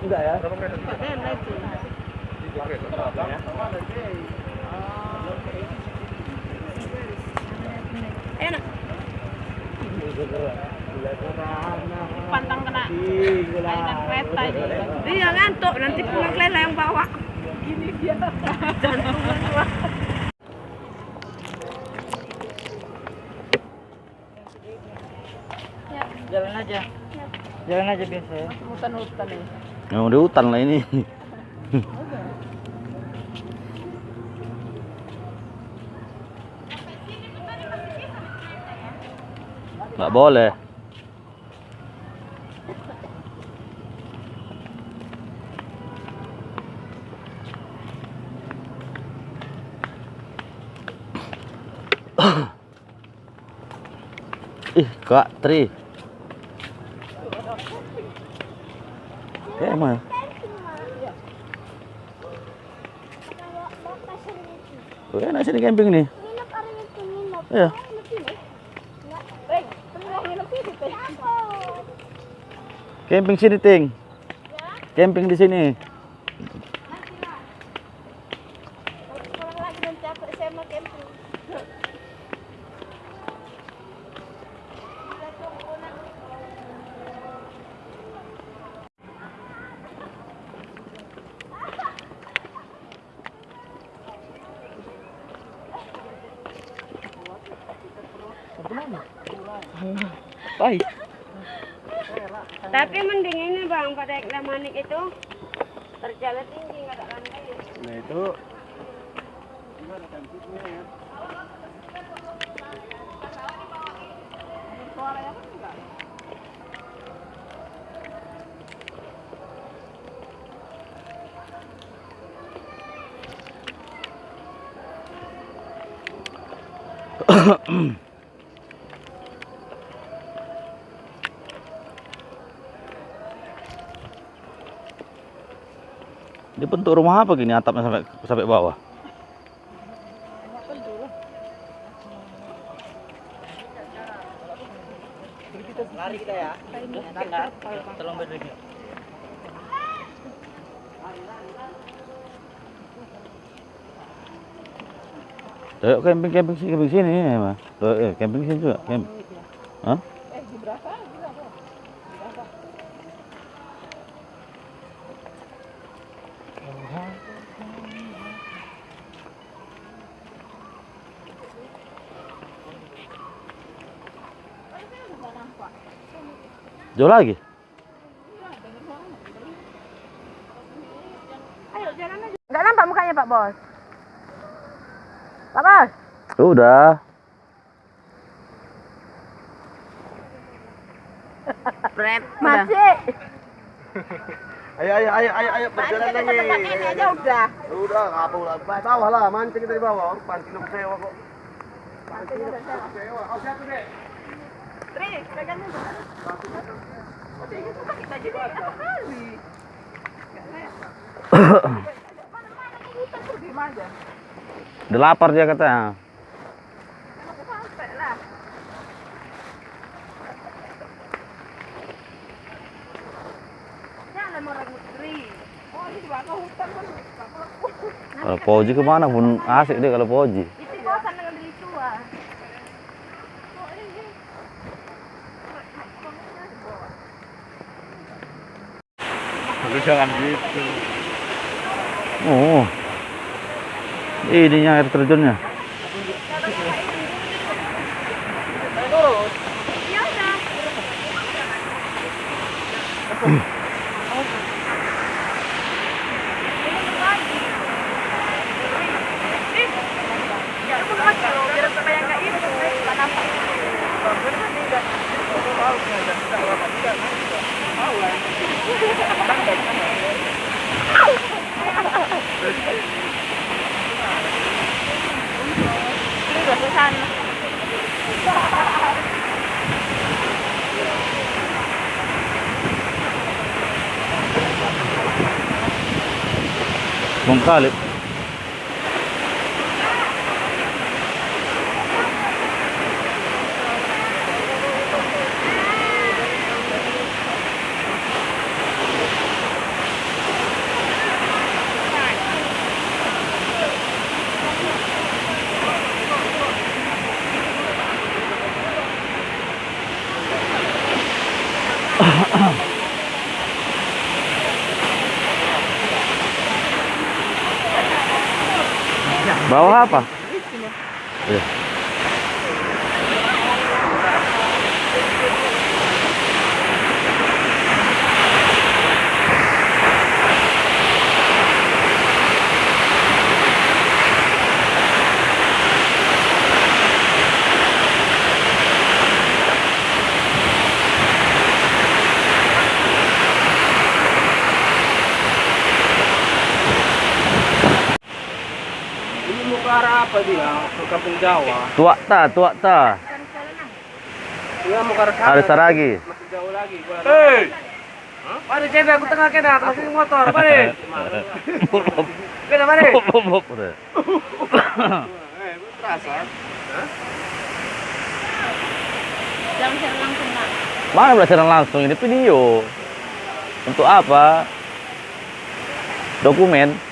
Enggak ya? enak. Pantang kena kereta ini. Iya ngantuk nanti pulang Lela yang bawa. Gini dia. Jantung Jalan aja. Jalan aja biasa ya. Hutan-hutan ini. Yang di hutan lah ini. Nggak boleh. Ih, Kak Tri. Mana? Oh, enak sini camping nih. Iya. Camping sini, Ting. Camping di sini. Baik. Tapi mending ini bang pada manik itu terjalan tinggi nggak ada lantai. Nah itu Dia bentuk rumah apa gini atapnya sampai sampai bawah? Lari kita ya. Tolong berdiri. Ayo camping camping sini camping sini ya, Mas. Tuh, camping sini juga. Camp. Jauh lagi? Ayo jalan aja. Nggak nampak mukanya Pak Bos. Pak Bos. Udah. Prep. Masih. ayo ayo ayo ayo ayo berjalan lagi. tempat ini aja udah. Udah ngapa ulah Ba- bawah lah mancing dari bawah pancing sewa kok. Pancing sewa. Oh siapa deh? Tri, pegangnya. Pakai baju dia apa kali? Udah lapar dia. Jangan hutan kan. Kalau Poji ke mana pun asik deh kalau Poji. Itu bosan dengan beli tua. Oh, ini. Lu jangan gitu. Oh. Ininya air terjunnya. Ya منقلب Bawah apa? Iya. Arah apa dia? Ke kampung Jawa. Tua ta, tua ta. Dia mau ke arah sana. Ada saragi. Masih jauh lagi. Hei! Mari cendek aku tengah kena, masih motor, mari. Kena mari. Udah. Eh, terasa. Jangan langsung nak. Mana belajar langsung ini video? Untuk apa? Dokumen.